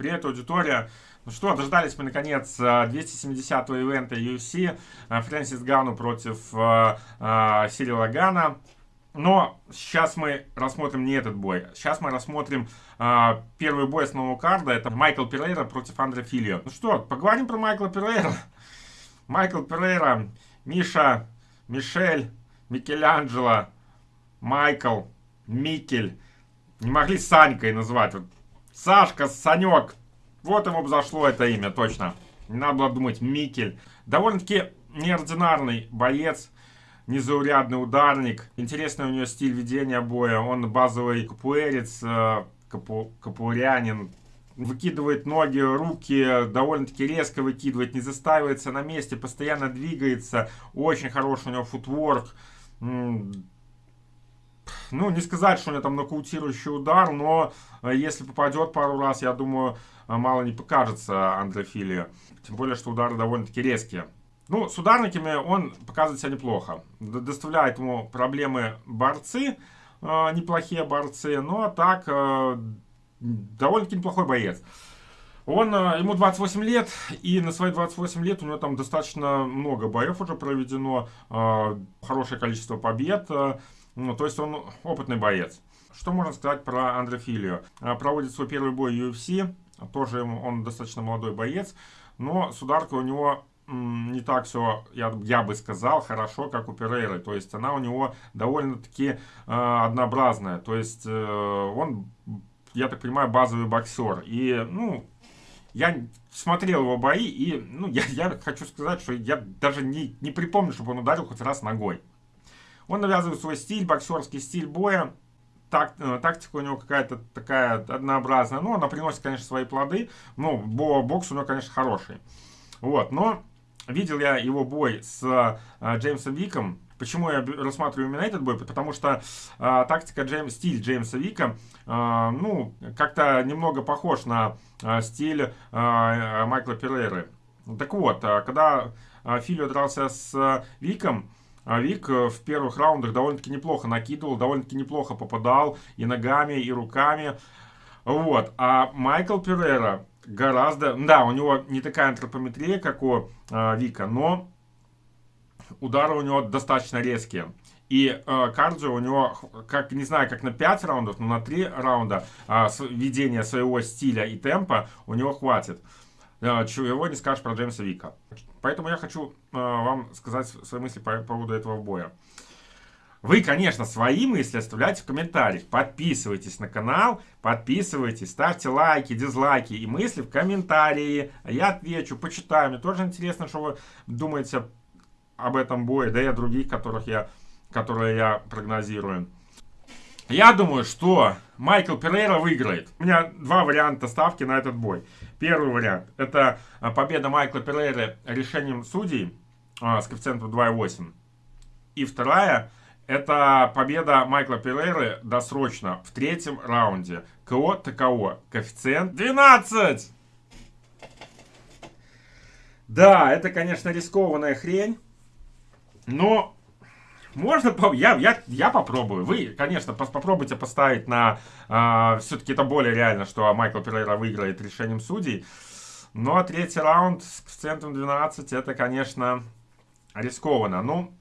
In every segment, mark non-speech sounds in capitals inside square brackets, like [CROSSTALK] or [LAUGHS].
Привет, аудитория. Ну что, дождались мы, наконец, 270-го э, ивента UFC. Э, Фрэнсис Гану против э, э, Сирила Гана. Но сейчас мы рассмотрим не этот бой. Сейчас мы рассмотрим э, первый бой с нового карда. Это Майкл Перейра против Андре Филио. Ну что, поговорим про Майкла Перейра. [LAUGHS] Майкл Перейра, Миша, Мишель, Микеланджело, Майкл, Микель. Не могли Санькой назвать. Сашка, Санек. Вот ему зашло это имя, точно. Не надо было думать Микель. Довольно-таки неординарный боец. Незаурядный ударник. Интересный у него стиль ведения боя. Он базовый капуэрец, э, капу, капуэрянин. Выкидывает ноги, руки, довольно-таки резко выкидывает, не застаивается на месте, постоянно двигается. Очень хороший у него футворк ну, не сказать, что у него там нокаутирующий удар, но э, если попадет пару раз, я думаю, э, мало не покажется Андрофилия. Тем более, что удары довольно-таки резкие. Ну, с ударниками он показывает себя неплохо. Доставляет ему проблемы борцы, э, неплохие борцы, но так довольно-таки неплохой боец. Он, ему 28 лет, и на свои 28 лет у него там достаточно много боев уже проведено, хорошее количество побед. Ну, то есть он опытный боец. Что можно сказать про Андрофилию? А, проводит свой первый бой UFC. Тоже он достаточно молодой боец. Но с ударкой у него не так все, я, я бы сказал, хорошо, как у Перейры. То есть она у него довольно-таки э, однообразная. То есть э, он, я так понимаю, базовый боксер. И, ну, я смотрел его бои, и, ну, я, я хочу сказать, что я даже не, не припомню, чтобы он ударил хоть раз ногой. Он навязывает свой стиль, боксерский стиль боя. Так, э, тактика у него какая-то такая однообразная. Ну, она приносит, конечно, свои плоды. Но бокс у него, конечно, хороший. Вот, но видел я его бой с э, Джеймсом Виком. Почему я рассматриваю именно этот бой? Потому что э, тактика, Джейм, стиль Джеймса Вика, э, ну, как-то немного похож на э, стиль э, Майкла Перейры. Так вот, э, когда Филио дрался с Виком, а Вик э, в первых раундах довольно-таки неплохо накидывал, довольно-таки неплохо попадал и ногами, и руками. Вот. А Майкл Перейра гораздо... Да, у него не такая антропометрия, как у э, Вика, но удары у него достаточно резкие. И э, кардио у него, как не знаю, как на 5 раундов, но на 3 раунда э, ведения своего стиля и темпа у него хватит. Э, чего не скажешь про Джеймса Вика. Поэтому я хочу э, вам сказать свои мысли по поводу этого боя. Вы, конечно, свои мысли оставляйте в комментариях. Подписывайтесь на канал, подписывайтесь, ставьте лайки, дизлайки и мысли в комментарии. Я отвечу, почитаю. Мне тоже интересно, что вы думаете об этом бое, да и о других, которых я, которые я прогнозирую. Я думаю, что Майкл Перейра выиграет. У меня два варианта ставки на этот бой. Первый вариант. Это а, победа Майкла Перейры решением судей а, с коэффициентом 2,8. И вторая. Это победа Майкла Перейры досрочно в третьем раунде. КО ТКО. Коэффициент 12. Да, это, конечно, рискованная хрень. Но можно, я, я, я попробую. Вы, конечно, попробуйте поставить на... Э, Все-таки это более реально, что Майкл Перейра выиграет решением судей. Но третий раунд с коэффициентом 12, это, конечно, рискованно. Ну,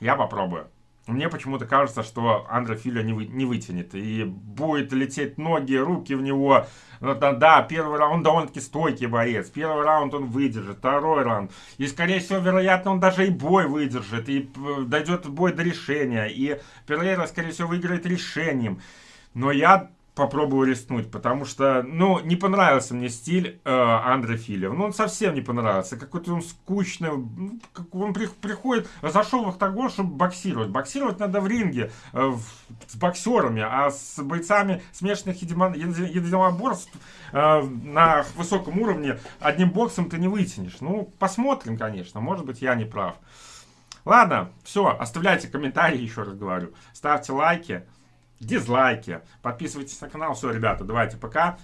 я попробую. Мне почему-то кажется, что Андре Филио не, вы, не вытянет. И будет лететь ноги, руки в него. Ну, да, да, первый раунд, довольно-таки стойкий боец. Первый раунд он выдержит, второй раунд. И, скорее всего, вероятно, он даже и бой выдержит. И э, дойдет бой до решения. И Перейра, скорее всего, выиграет решением. Но я попробую рискнуть, потому что, ну, не понравился мне стиль э, Андре Филев. Ну, он совсем не понравился. Какой-то он скучный. Ну, как он при, приходит, зашел в октагон, чтобы боксировать. Боксировать надо в ринге э, в, с боксерами, а с бойцами смешанных единоборств э, на высоком уровне одним боксом ты не вытянешь. Ну, посмотрим, конечно. Может быть, я не прав. Ладно, все, оставляйте комментарии, еще раз говорю. Ставьте лайки дизлайки. Подписывайтесь на канал. Все, ребята, давайте пока.